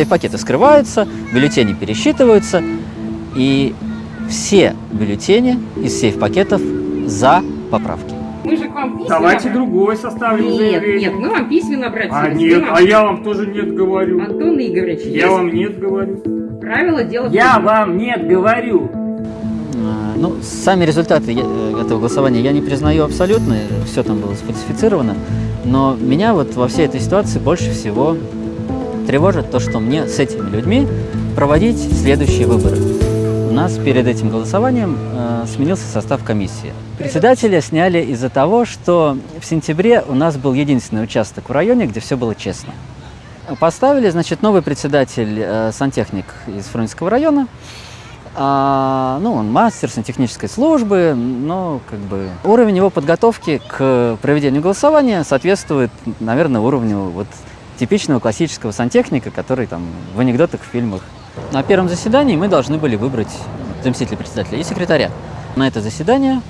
Сейф-пакеты скрываются, бюллетени пересчитываются, и все бюллетени из сейф-пакетов за поправки. Мы же к вам письменно... Давайте другой составим Нет, заявление. нет, мы вам письменно обратились. А нет, нам- а я вам тоже нет говорю. Антон Игоревич, Я есть вам нет говорю. правила дела... Я вам нет говорю. А, Ну, сами результаты э, этого голосования я не признаю абсолютно, все там было сфальсифицировано, но меня вот во всей этой ситуации больше всего тревожит то, что мне с этими людьми проводить следующие выборы. У нас перед этим голосованием э, сменился состав комиссии. Председателя сняли из-за того, что в сентябре у нас был единственный участок в районе, где все было честно. Поставили, значит, новый председатель, э, сантехник из Фрунзенского района. А, ну, он мастер сантехнической службы, но как бы уровень его подготовки к проведению голосования соответствует, наверное, уровню вот типичного классического сантехника, который там в анекдотах, в фильмах. На первом заседании мы должны были выбрать заместителя председателя и секретаря. На это заседание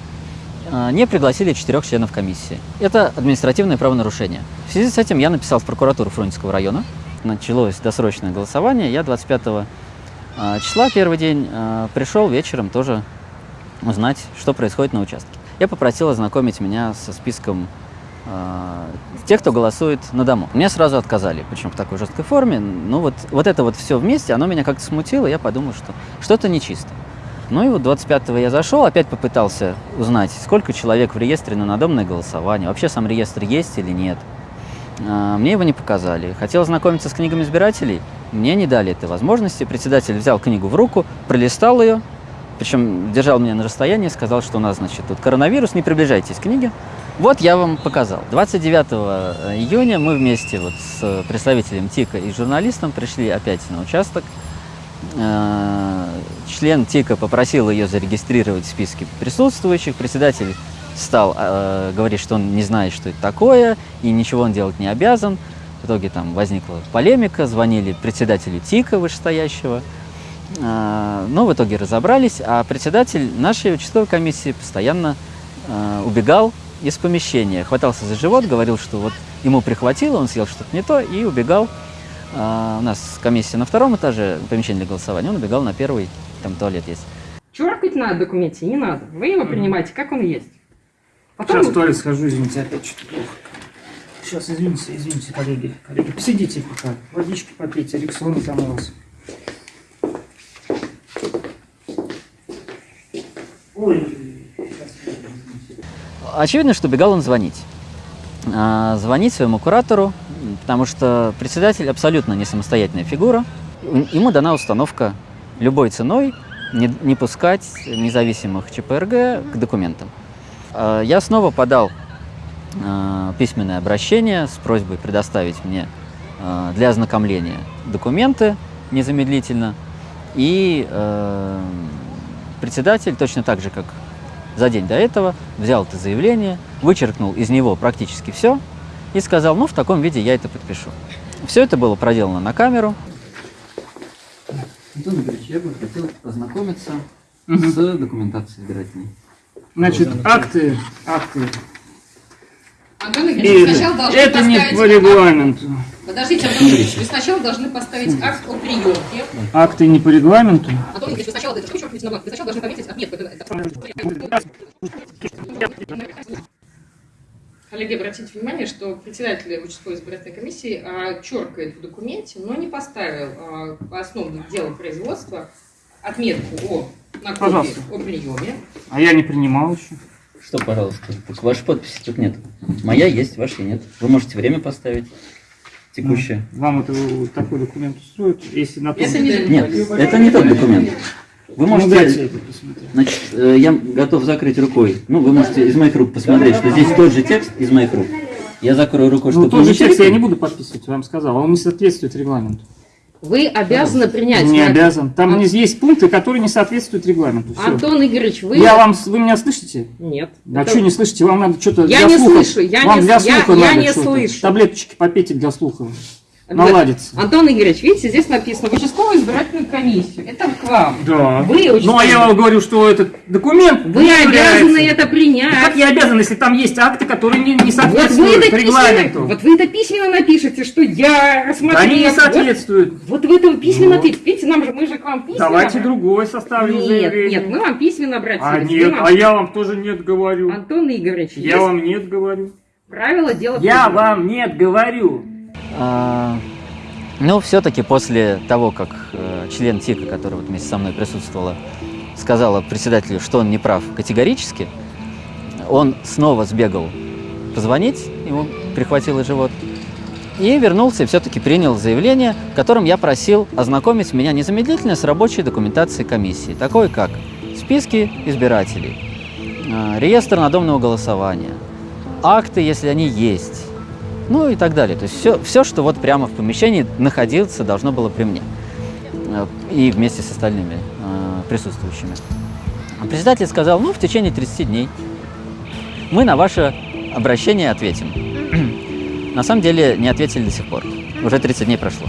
а, не пригласили четырех членов комиссии. Это административное правонарушение. В связи с этим я написал в прокуратуру Фрунзенского района. Началось досрочное голосование. Я 25 а, числа, первый день, а, пришел вечером тоже узнать, что происходит на участке. Я попросил ознакомить меня со списком а, тех, кто голосует на дому. Мне сразу отказали, причем в такой жесткой форме. Ну вот, вот это вот все вместе, оно меня как-то смутило, я подумал, что что-то нечисто. Ну и вот 25-го я зашел, опять попытался узнать, сколько человек в реестре на надомное голосование, вообще сам реестр есть или нет. А, Мне его не показали. Хотел знакомиться с книгами избирателей, мне не дали этой возможности. Председатель взял книгу в руку, пролистал ее, причем держал меня на расстоянии, сказал, что у нас, значит, тут коронавирус, не приближайтесь к книге. Вот я вам показал. 29 июня мы вместе вот с представителем ТИКа и журналистом пришли опять на участок. Э, Член ТИКа попросил ее зарегистрировать в списке присутствующих. Председатель стал э, говорить, что он не знает, что это такое, и ничего он делать не обязан. В итоге там возникла полемика, звонили председателю ТИКа вышестоящего. Э, Но в итоге разобрались, а председатель нашей участковой комиссии постоянно э, убегал из помещения, хватался за живот, говорил, что вот ему прихватило, он съел что-то не то и убегал. А, У нас комиссия на втором этаже, помещение для голосования, он убегал на первый, там туалет есть. Черкать на документе не надо. Вы его принимаете, как он есть. Потом Сейчас в туалет схожу, извините, опять что-то плохо. Сейчас, извините, извините, коллеги. Коллеги, посидите пока. Водички попейте, рексона там у вас. Ой. Очевидно, что убегал он звонить. А, Звонить своему куратору, потому что председатель абсолютно не самостоятельная фигура. Ему дана установка любой ценой не, не пускать независимых ЧПРГ к документам. А, Я снова подал а, письменное обращение с просьбой предоставить мне для ознакомления документы незамедлительно. И э, председатель, точно так же, как за день до этого, взял это заявление, вычеркнул из него практически все и сказал, ну, в таком виде я это подпишу. Все это было проделано на камеру. Антон Игоревич, я бы хотел познакомиться Мгм. с документацией избирательной. Значит, акты, акты. Антон Игоревич, вы сначала должны это не поставить... по регламенту. Подождите, Антон Игоревич, вы сначала должны поставить акт о приемке. Акты не по регламенту. Антон Игоревич, вы сначала это. Вы сначала должны пометить отметку. Это- это- Коллеги, обратите внимание, что председатель участковой избирательной комиссии а, черкает в документе, но не поставил а, по основным делам производства отметку о на копии Пожалуйста. о приеме. А я не принимал еще. Что, пожалуйста, так вашей подписи тут нет. Моя есть, вашей нет. Вы можете время поставить текущее. Вам это вот такой документ устроит? Если на том... Это не Нет, это не тот документ. Вы Ну, можете, посмотреть. значит, э, я готов закрыть рукой. Ну, вы можете из моих рук посмотреть, что здесь тот же текст из моих рук. Я закрою рукой, Ну, чтобы тот вы же текст я не буду подписывать, я вам сказал. Он не соответствует регламенту. Вы обязаны принять. Не на- обязан. Там Ан- есть пункты, которые не соответствуют регламенту. Всё. Антон Игоревич, вы... Я вам, вы меня слышите? Нет. А Это- что не слышите? Вам надо что-то Я для не слуха. слышу, я Вам не для я- слуха я надо не слышу. Таблеточки попейте для слуха. Наладится. Антон Игоревич, видите, здесь написано в участковую избирательную комиссию. Это к вам. Да. Вы Ну, а я вам говорю, что этот документ Вы не обязаны является. это принять. Ну, Как я обязан, если там есть акты, которые не, не Вот вы, соответствуют письменно, регламенту? вот вы это письменно напишете, что я рассмотрел. Они не Вот- соответствуют. Вот, вы это письменно Ну. ответите. Видите, нам же, мы же к вам письменно. Давайте другое составим Нет, заявление. нет, мы вам письменно обратились. А нет, нам- а я вам тоже нет говорю. Антон Игоревич, Я есть вам нет говорю. правила дела Я вам нет говорю. А, Ну, все-таки после того, как э, член ТИКа, который вот вместе со мной присутствовала, сказала председателю, что он не прав категорически, он снова сбегал позвонить, ему прихватило живот, и вернулся и все-таки принял заявление, в котором я просил ознакомить меня незамедлительно с рабочей документацией комиссии, такой как списки избирателей, э, реестр надомного голосования, акты, если они есть, ну и так далее. То есть все, все, что вот прямо в помещении находиться должно было при мне Э, и вместе с остальными э, присутствующими. А Председатель сказал, ну, в течение 30 дней мы на ваше обращение ответим. На самом деле не ответили до сих пор. Уже 30 дней прошло.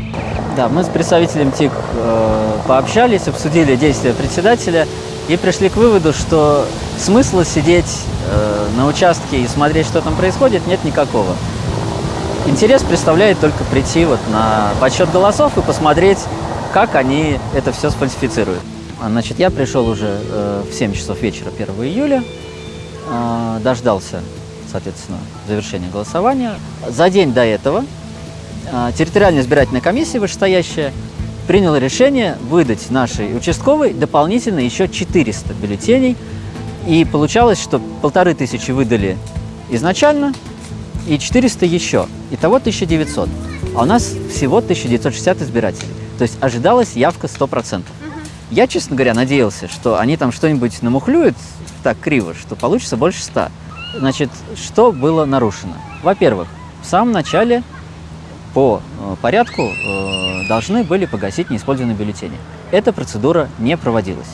Да, мы с представителем ТИК э, пообщались, обсудили действия председателя и пришли к выводу, что смысла сидеть э, на участке и смотреть, что там происходит, нет никакого. Интерес представляет только прийти вот на подсчет голосов и посмотреть, как они это все сфальсифицируют. А, Значит, я пришел уже э, в 7 часов вечера 1 июля, э, дождался, соответственно, завершения голосования. За день до этого э, территориальная избирательная комиссия вышестоящая приняла решение выдать нашей участковой дополнительно еще 400 бюллетеней. И получалось, что полторы тысячи выдали изначально, и 400 еще. Итого 1900. А у нас всего 1960 избирателей. То есть ожидалась явка 100%. Я, честно говоря, надеялся, что они там что-нибудь намухлюют так криво, что получится больше 100. Значит, что было нарушено? Во-первых, в самом начале по э, порядку э, должны были погасить неиспользованные бюллетени. Эта процедура не проводилась.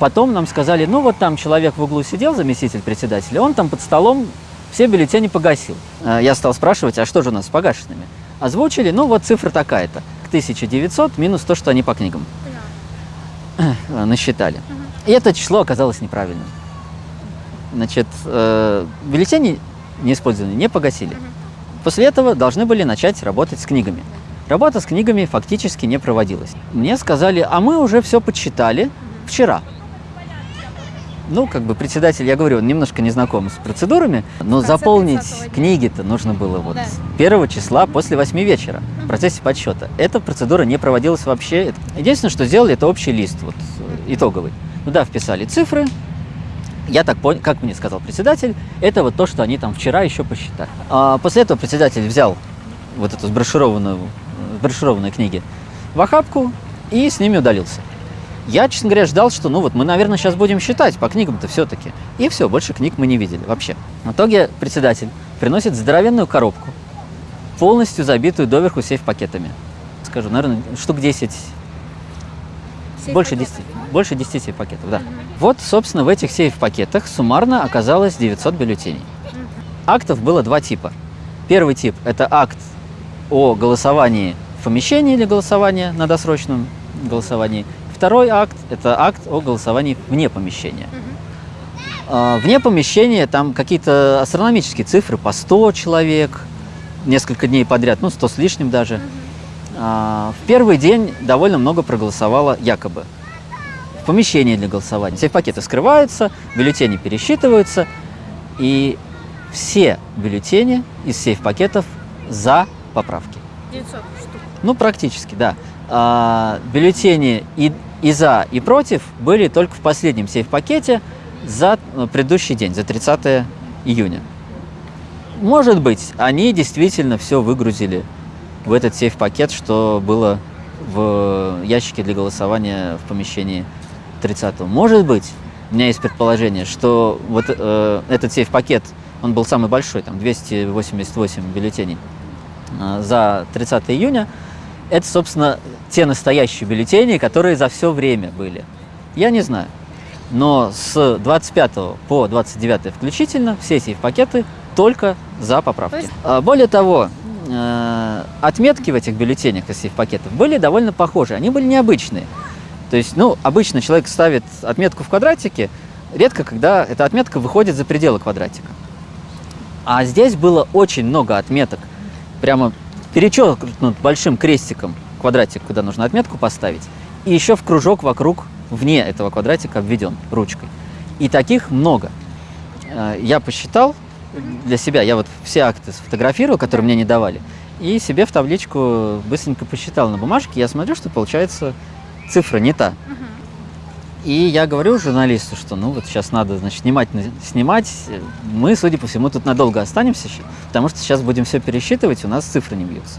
Потом нам сказали, ну вот там человек в углу сидел, заместитель председателя, он там под столом все бюллетени погасил. Э, Я стал спрашивать, а что же у нас с погашенными? Озвучили, ну вот цифра такая-то. К 1900 минус то, что они по книгам э, насчитали. И это число оказалось неправильным. Значит, э, бюллетени неиспользованные не погасили. После этого должны были начать работать с книгами. Работа с книгами фактически не проводилась. Мне сказали, а мы уже все подсчитали вчера. Ну, как бы председатель, я говорю, он немножко не знаком с процедурами, но заполнить 30-го дня. книги-то нужно было вот Да. числа после 8 вечера в процессе подсчета. Эта процедура не проводилась вообще. Единственное, что сделали, это общий лист, вот, э, итоговый. Туда вписали цифры. Я так понял, как мне сказал председатель, это вот то, что они там вчера еще посчитали. А после этого председатель взял вот эту сброшированную, э, сброшированные книги в охапку и с ними удалился. Я, честно говоря, ждал, что, ну вот, мы, наверное, сейчас будем считать по книгам-то все-таки. И все, больше книг мы не видели вообще. В итоге председатель приносит здоровенную коробку, полностью забитую доверху сейф-пакетами. Скажу, наверное, штук 10, Сейф больше пакетов. 10, больше 10 сейф-пакетов, да. Вот, собственно, в этих сейф-пакетах суммарно оказалось 900 бюллетеней. Актов было два типа. Первый тип – это акт о голосовании в помещении или голосования на досрочном голосовании. Второй акт – это акт о голосовании вне помещения. А, Вне помещения там какие-то астрономические цифры по 100 человек, несколько дней подряд, ну 100 с лишним даже. А, В первый день довольно много проголосовало якобы в помещении для голосования. Сейф-пакеты скрываются, бюллетени пересчитываются, и все бюллетени из сейф-пакетов за поправки. 900 штук. Ну, практически, да. А, бюллетени и, и за, и против были только в последнем сейф-пакете за э, предыдущий день, за 30 июня. Может быть, они действительно все выгрузили в этот сейф-пакет, что было в ящике для голосования в помещении 30 Может быть, у меня есть предположение, что вот э, этот сейф-пакет, он был самый большой, там 288 бюллетеней э, за 30 июня. Это, собственно, те настоящие бюллетени, которые за все время были. Я не знаю. Но с 25 по 29 включительно все сейф-пакеты только за поправки. То есть- А, Более того, э, отметки в этих бюллетенях из всех пакетов были довольно похожи, они были необычные. То есть, ну, обычно человек ставит отметку в квадратике, редко когда эта отметка выходит за пределы квадратика. А здесь было очень много отметок, прямо перечеркнут большим крестиком квадратик, куда нужно отметку поставить, и еще в кружок вокруг, вне этого квадратика обведен ручкой. И таких много. Э, Я посчитал для себя, я вот все акты сфотографировал, которые мне не давали, и себе в табличку быстренько посчитал на бумажке, я смотрю, что получается цифра не та. И я говорю журналисту, что ну вот сейчас надо, значит, внимательно снимать. Мы, судя по всему, тут надолго останемся, потому что сейчас будем все пересчитывать, у нас цифры не бьются.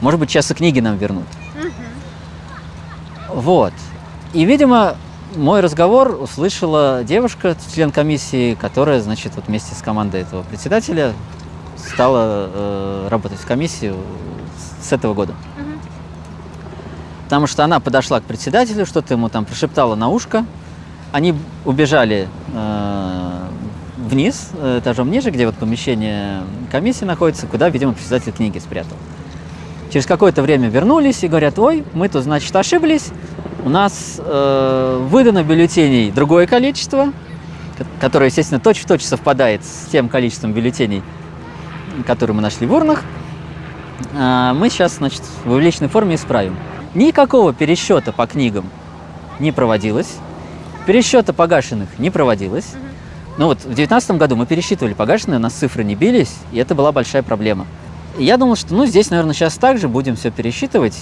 Может быть, сейчас и книги нам вернут. Вот. И, видимо, мой разговор услышала девушка, член комиссии, которая, значит, вот вместе с командой этого председателя стала э, работать в комиссии с- с этого года. Потому что она подошла к председателю, что-то ему там прошептала на ушко. Они убежали э, вниз, э, этажом ниже, где вот помещение комиссии находится, куда, видимо, председатель книги спрятал. Через какое-то время вернулись и говорят, ой, мы тут, значит, ошиблись, у нас э, выдано бюллетеней другое количество, ко- которое, естественно, точь-в-точь совпадает с тем количеством бюллетеней, которые мы нашли в урнах. А, мы сейчас, значит, в увеличенной форме исправим. Никакого пересчета по книгам не проводилось, пересчета погашенных не проводилось. Ну вот в 2019 году мы пересчитывали погашенные, у нас цифры не бились, и это была большая проблема. И я думал, что ну здесь, наверное, сейчас также будем все пересчитывать.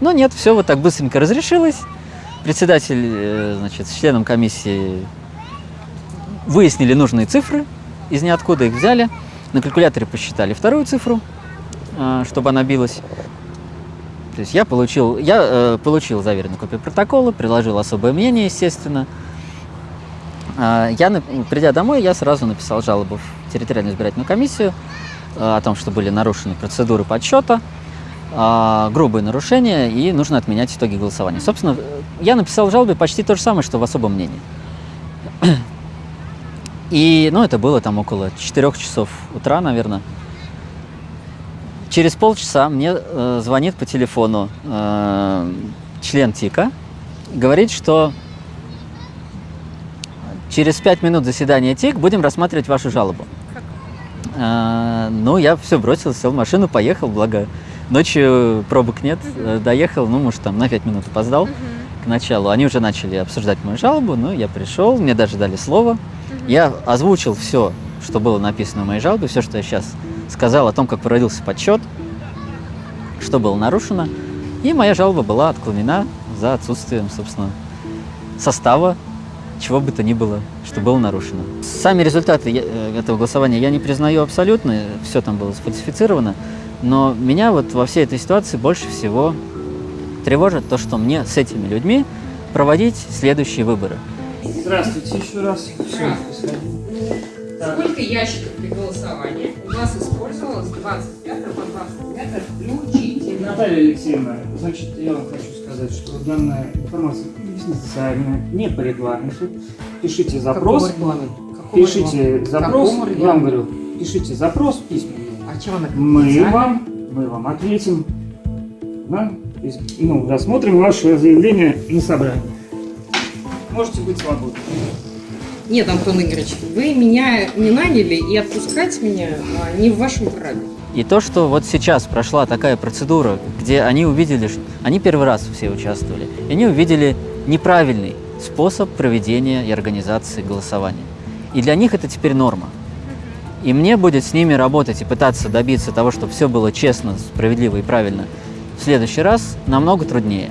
Но нет, все вот так быстренько разрешилось. Председатель, э, значит, с членом комиссии выяснили нужные цифры, из ниоткуда их взяли. На калькуляторе посчитали вторую цифру, а, чтобы она билась. То есть я получил, я э, получил заверенную копию протокола, приложил особое мнение, естественно. А, я, придя домой, я сразу написал жалобу в территориальную избирательную комиссию э, о том, что были нарушены процедуры подсчета, а, грубые нарушения, и нужно отменять итоги голосования. Собственно, э, я написал в жалобе почти то же самое, что в особом мнении. И, ну, это было там около 4 часов утра, наверное. Через полчаса мне э, звонит по телефону э, член ТИКа, говорит, что через 5 минут заседания ТИК будем рассматривать вашу жалобу. Э, ну, я все бросил, сел в машину, поехал, благо ночью пробок нет, э, доехал, ну, может, там на 5 минут опоздал к началу. Они уже начали обсуждать мою жалобу, ну, я пришел, мне даже дали слово. Я озвучил все, что было написано в моей жалобе, все, что я сейчас сказал о том, как проводился подсчет, что было нарушено. И моя жалоба была отклонена за отсутствием, собственно, состава, чего бы то ни было, что было нарушено. Сами результаты э, этого голосования я не признаю абсолютно, все там было сфальсифицировано, но меня вот во всей этой ситуации больше всего тревожит то, что мне с этими людьми проводить следующие выборы. Здравствуйте еще раз. Всё, Так. Сколько ящиков при голосовании у вас использовалось с 25 по 29 включительно? Наталья Алексеевна, значит, я вам хочу сказать, что данная информация конфиденциальная, не по регламенту. Пишите запрос. Пишите запрос. Я вам говорю, пишите запрос письменно. А чем она Мы вам, мы вам ответим. Да? Ну, рассмотрим ваше заявление на собрании. Можете быть свободны. Нет, Антон Игоревич, вы меня не наняли и отпускать меня а, не в вашем праве. И то, что вот сейчас прошла такая процедура, где они увидели, ш- они первый раз все участвовали, и они увидели неправильный способ проведения и организации голосования. И для них это теперь норма. И мне будет с ними работать и пытаться добиться того, чтобы все было честно, справедливо и правильно в следующий раз намного труднее.